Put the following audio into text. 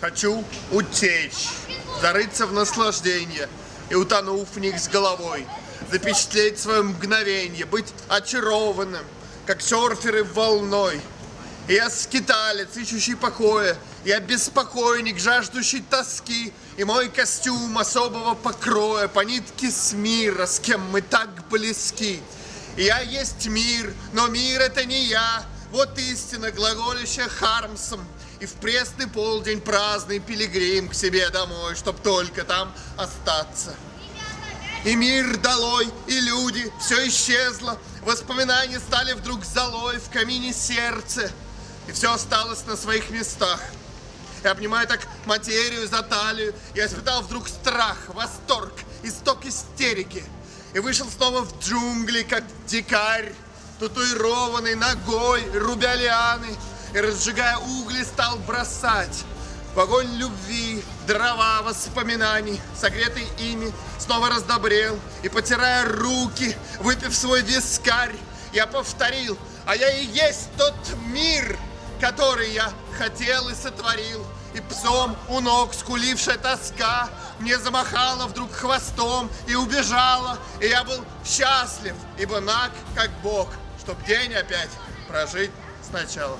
Хочу утечь, зарыться в наслаждение. И, утонув в них с головой, запечатлеть свое мгновение, быть очарованным, как серферы волной. Я скиталец, ищущий покоя, я беспокойник, жаждущий тоски, и мой костюм особого покроя по нитке с мира, с кем мы так близки. Я есть мир, но мир это не я, вот истина, глаголющая Хармсом, и в пресный полдень праздный пилигрим к себе домой, чтоб только там остаться. И мир долой, и люди, все исчезло, воспоминания стали вдруг золой в камине сердце, и все осталось на своих местах. Я обнимаю так материю за талию, я испытал вдруг страх, восторг, исток истерики, и вышел снова в джунгли, как дикарь, татуированный ногой, рубя лианы, и, разжигая угли, стал бросать в огонь любви, дрова воспоминаний, согретый ими, снова раздобрел, и, потирая руки, выпив свой вискарь, я повторил, а я и есть тот мир, который я хотел и сотворил, и псом у ног скулившая тоска мне замахала вдруг хвостом и убежала, и я был счастлив, ибо наг, как Бог, чтоб день опять прожить сначала.